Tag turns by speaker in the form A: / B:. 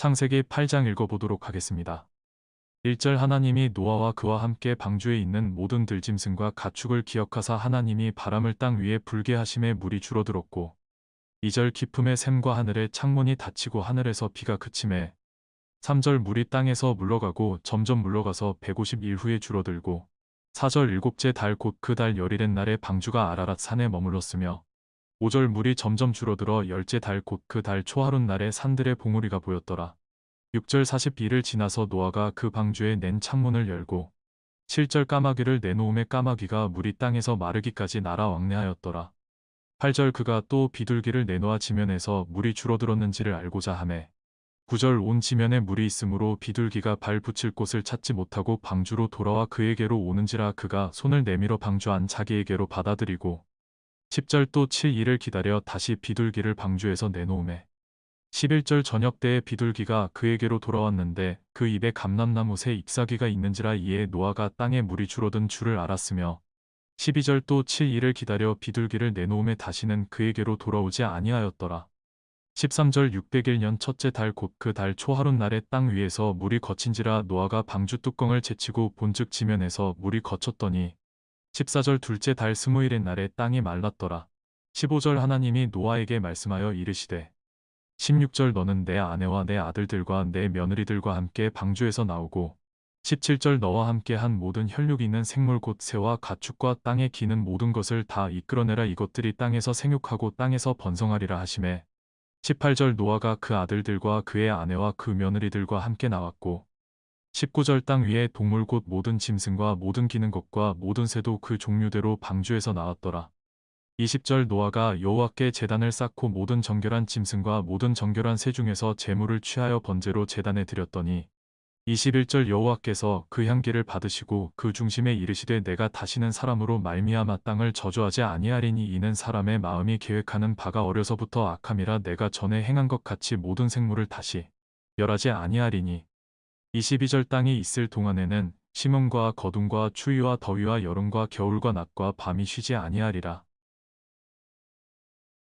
A: 창세기 8장 읽어보도록 하겠습니다. 1절 하나님이 노아와 그와 함께 방주에 있는 모든 들짐승과 가축을 기억하사 하나님이 바람을 땅 위에 불게 하심에 물이 줄어들었고 2절 기품의 샘과 하늘의 창문이 닫히고 하늘에서 비가 그침에 3절 물이 땅에서 물러가고 점점 물러가서 150일 후에 줄어들고 4절 일곱째 달 곧 그 달 열일의 날에 방주가 아라랏 산에 머물렀으며 5절 물이 점점 줄어들어 열째 달 곧 그 달 초하룻 날에 산들의 봉우리가 보였더라. 6절 42를 지나서 노아가 그 방주에 낸 창문을 열고 7절 까마귀를 내놓음에 까마귀가 물이 땅에서 마르기까지 날아 왕래하였더라. 8절 그가 또 비둘기를 내놓아 지면에서 물이 줄어들었는지를 알고자 하매 9절 온 지면에 물이 있으므로 비둘기가 발 붙일 곳을 찾지 못하고 방주로 돌아와 그에게로 오는지라 그가 손을 내밀어 방주 안 자기에게로 받아들이고 10절 또 7일을 기다려 다시 비둘기를 방주에서 내놓음에 11절 저녁 때에 비둘기가 그에게로 돌아왔는데 그 입에 감람나무 새 잎사귀가 있는지라 이에 노아가 땅에 물이 줄어든 줄을 알았으며 12절 또 7일을 기다려 비둘기를 내놓음에 다시는 그에게로 돌아오지 아니하였더라. 13절 601년 첫째 달 곧 그 달 초하룻 날에 땅 위에서 물이 거친지라 노아가 방주 뚜껑을 제치고 본즉 지면에서 물이 거쳤더니 14절 둘째 달 스무일의 날에 땅이 말랐더라. 15절 하나님이 노아에게 말씀하여 이르시되 16절 너는 내 아내와 내 아들들과 내 며느리들과 함께 방주에서 나오고 17절 너와 함께 한 모든 혈육 있는 생물 곧 새와 가축과 땅에 기는 모든 것을 다 이끌어내라 이것들이 땅에서 생육하고 땅에서 번성하리라 하심에 18절 노아가 그 아들들과 그의 아내와 그 며느리들과 함께 나왔고 19절 땅 위에 동물 곧 모든 짐승과 모든 기는 것과 모든 새도 그 종류대로 방주에서 나왔더라. 20절 노아가 여호와께 제단을 쌓고 모든 정결한 짐승과 모든 정결한 새 중에서 제물을 취하여 번제로 제단에 드렸더니 21절 여호와께서 그 향기를 받으시고 그 중심에 이르시되 내가 다시는 사람으로 말미암아 땅을 저주하지 아니하리니 이는 사람의 마음이 계획하는 바가 어려서부터 악함이라 내가 전에 행한 것 같이 모든 생물을 다시 멸하지 아니하리니 22절 땅이 있을 동안에는 심음과 거둠과 추위와 더위와 여름과 겨울과 낮과 밤이 쉬지 아니하리라